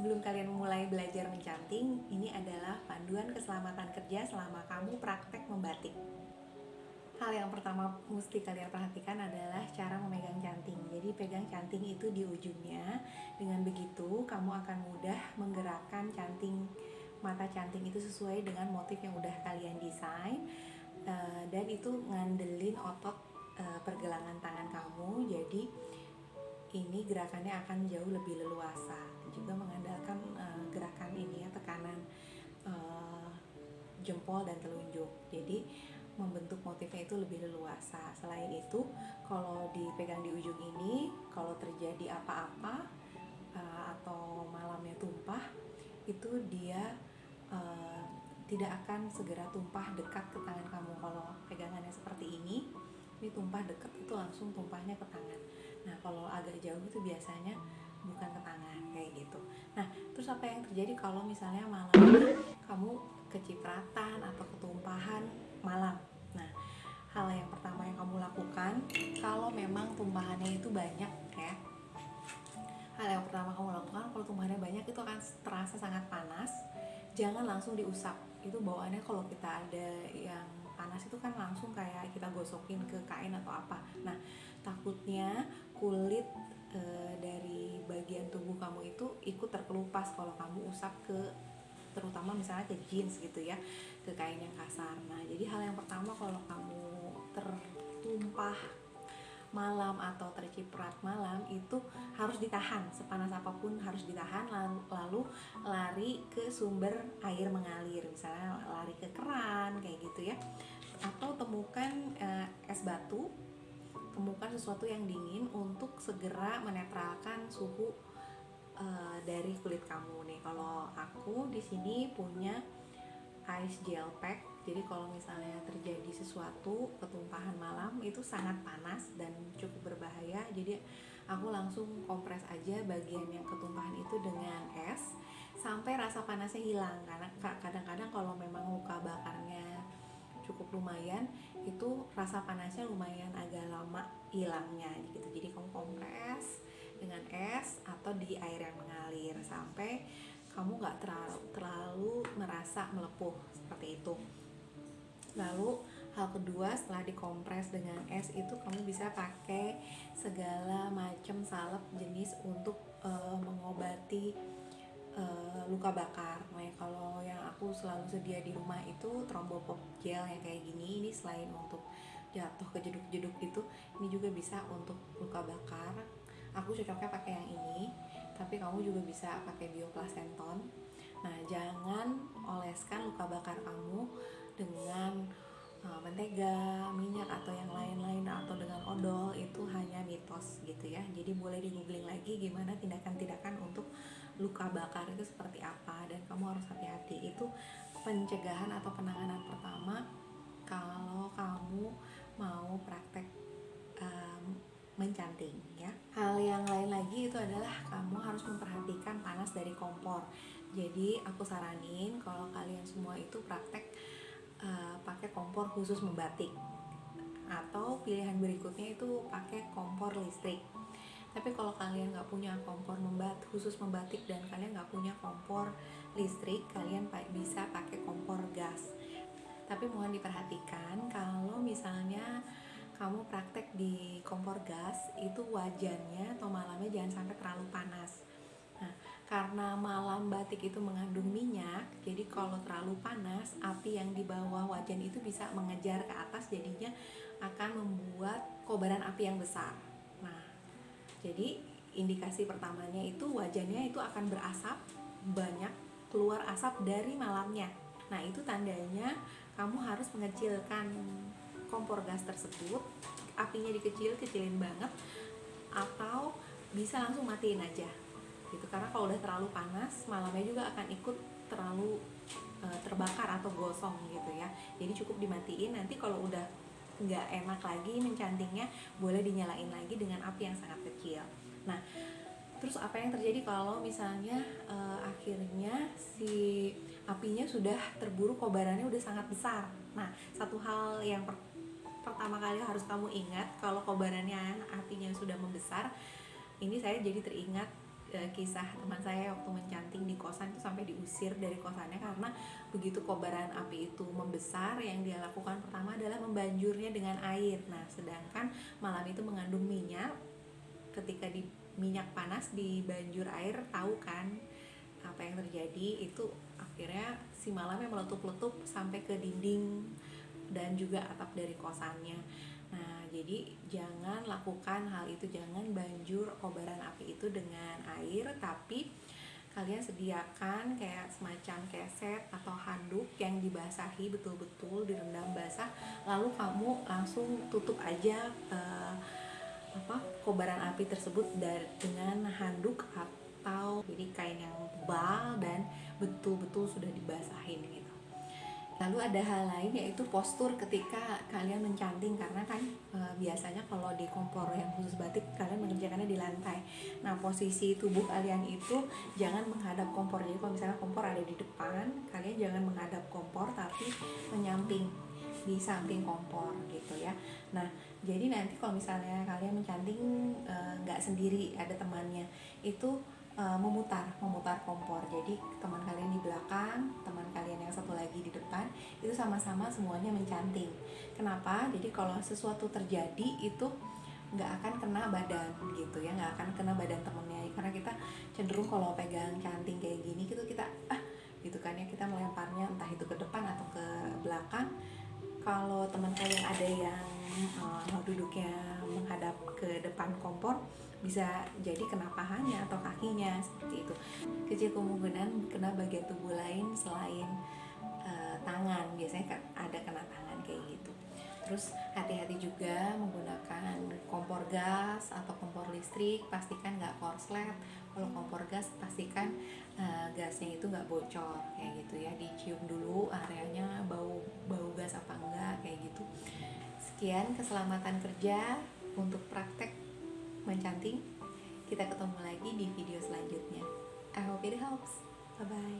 Sebelum kalian mulai belajar mencanting, ini adalah panduan keselamatan kerja selama kamu praktek membatik. Hal yang pertama mesti kalian perhatikan adalah cara memegang canting. Jadi pegang canting itu di ujungnya. Dengan begitu, kamu akan mudah menggerakkan canting mata canting itu sesuai dengan motif yang udah kalian desain uh, dan itu ngandelin otot uh, pergelangan tangan kamu. Jadi ini gerakannya akan jauh lebih leluasa. Juga mengandalkan uh, gerakan ini ya tekanan uh, jempol dan telunjuk. Jadi membentuk motifnya itu lebih leluasa. Selain itu kalau dipegang di ujung ini kalau terjadi apa-apa uh, atau malamnya tumpah itu dia uh, tidak akan segera tumpah dekat ke tangan kamu. Kalau pegangannya seperti ini ini tumpah dekat itu langsung tumpahnya ke tangan nah kalau agak jauh itu biasanya bukan ke tangan kayak gitu. Nah terus apa yang terjadi kalau misalnya malam kamu kecipratan atau ketumpahan malam? Nah hal yang pertama yang kamu lakukan kalau memang tumpahannya itu banyak ya. Hal yang pertama kamu lakukan kalau tumpahannya banyak itu akan terasa sangat panas jangan langsung diusap. Itu bawaannya kalau kita ada yang kan langsung kayak kita gosokin ke kain atau apa. Nah takutnya kulit e, dari bagian tubuh kamu itu ikut terkelupas kalau kamu usap ke terutama misalnya ke jeans gitu ya ke kain yang kasar. Nah jadi hal yang pertama kalau kamu tertumpah malam atau terciprat malam itu harus ditahan. Sepanas apa pun harus ditahan lalu lari ke sumber air mengalir. Misalnya lari ke keran kayak gitu ya atau temukan eh, es batu temukan sesuatu yang dingin untuk segera menetralkan suhu uh, dari kulit kamu nih. Kalau aku di sini punya ice gel pack. Jadi kalau misalnya terjadi sesuatu ketumpahan malam itu sangat panas dan cukup berbahaya. Jadi aku langsung kompres aja bagian yang ketumpahan itu dengan es sampai rasa panasnya hilang karena kadang-kadang kalau memang luka bakarnya cukup lumayan itu rasa panasnya lumayan agak lama hilangnya gitu. Jadi kamu kompres dengan es atau di air yang mengalir sampai kamu nggak terlalu, terlalu merasa melepuh seperti itu. Lalu hal kedua setelah dikompres dengan es itu kamu bisa pakai segala macam salep jenis untuk uh, mengobati uh, luka bakar. Nah, kalau yang aku selalu sedia di rumah itu trombopop gel yang kayak gini. Ini selain untuk jatuh ke jeduk-jeduk itu, ini juga bisa untuk luka bakar. Aku cocoknya pakai yang ini, tapi kamu juga bisa pakai bioplacenton. Nah, jangan oleskan luka bakar kamu dengan uh, mentega, minyak atau yang lain-lain atau dengan odol itu hanya gitu ya. Jadi boleh di googling lagi gimana tindakan-tindakan untuk luka bakar itu seperti apa. Dan kamu harus hati-hati. Itu pencegahan atau penanganan pertama kalau kamu mau praktek um, mencanting ya. Hal yang lain lagi itu adalah kamu harus memperhatikan panas dari kompor. Jadi aku saranin kalau kalian semua itu praktek uh, pakai kompor khusus membatik pilihan berikutnya itu pakai kompor listrik. Tapi kalau kalian nggak punya kompor membat khusus membatik dan kalian nggak punya kompor listrik kalian bisa pakai kompor gas. Tapi mohon diperhatikan kalau misalnya kamu praktek di kompor gas itu wajannya atau malamnya jangan sampai terlalu panas karena malam batik itu mengandung minyak jadi kalau terlalu panas api yang di bawah wajan itu bisa mengejar ke atas jadinya akan membuat kobaran api yang besar jadi indikasi pertamanya itu wajannya itu akan berasap banyak keluar asap dari malamnya. Nah, itu tandanya kamu harus mengecilkan kompor gas tersebut, apinya dikecil, kecilin banget atau bisa langsung matiin aja. Gitu. Karena kalau udah terlalu panas, malamnya juga akan ikut terlalu e, terbakar atau gosong gitu ya. Jadi cukup dimatiin. Nanti kalau udah nggak enak lagi mencantingnya boleh dinyalain lagi dengan api yang sangat kecil. Nah terus apa yang terjadi kalau misalnya uh, akhirnya si apinya sudah terburu kobarannya udah sangat besar? Nah satu hal yang per pertama kali harus kamu ingat kalau kobarannya apinya sudah membesar ini saya jadi teringat e, kisah teman saya waktu mencanting di kosan itu sampai diusir dari kosannya karena begitu kobaran api itu membesar yang dia lakukan pertama adalah membanjurnya dengan air. Nah sedangkan malam itu mengandung minyak. Ketika di minyak panas di banjur air tahu kan apa yang terjadi? Itu akhirnya si malamnya meletup-letup sampai ke dinding dan juga atap dari kosannya Nah, jadi jangan lakukan hal itu, jangan banjur kobaran api itu dengan air, tapi kalian sediakan kayak semacam keset atau handuk yang dibasahi betul-betul direndam basah, lalu kamu langsung tutup aja uh, apa kobaran api tersebut dari dengan handuk atau jadi kain yang tebal dan betul-betul sudah dibasahin gitu. Lalu ada hal lain yaitu postur ketika kalian mencanting karena kan e, biasanya kalau di kompor yang khusus batik kalian mengerjakannya di lantai. Nah posisi tubuh kalian itu jangan menghadap kompor. Jadi kalau misalnya kompor ada di depan, kalian jangan menghadap kompor tapi menyamping di samping kompor gitu ya. Nah jadi nanti kalau misalnya kalian mencanting eh, nggak e, sendiri ada temannya itu uh, memutar memutar kompor. Jadi teman kalian di belakang teman kalian yang satu lagi di depan itu sama-sama semuanya mencanting. Kenapa? Jadi kalau sesuatu terjadi itu nggak akan kena badan gitu ya. Nggak akan kena badan temennya. Karena kita cenderung kalau pegang canting kayak gini gitu kita ah gitu kan ya. Kita melemparnya entah itu ke depan atau ke belakang kalau teman kalian ada yang uh, duduknya menghadap ke depan kompor bisa jadi kena pahanya atau kakinya seperti itu. Kecil kemungkinan kena bagian tubuh lain selain uh, tangan. Biasanya ada kena tangan kayak gitu. Terus hati-hati juga menggunakan kompor gas atau kompor listrik. Pastikan nggak korslet. Kalau kompor gas pastikan uh, gasnya itu nggak bocor kayak gitu ya. Dicium dulu areanya bau sekian keselamatan kerja untuk praktek mencanting. Kita ketemu lagi di video selanjutnya. I hope it helps. Bye bye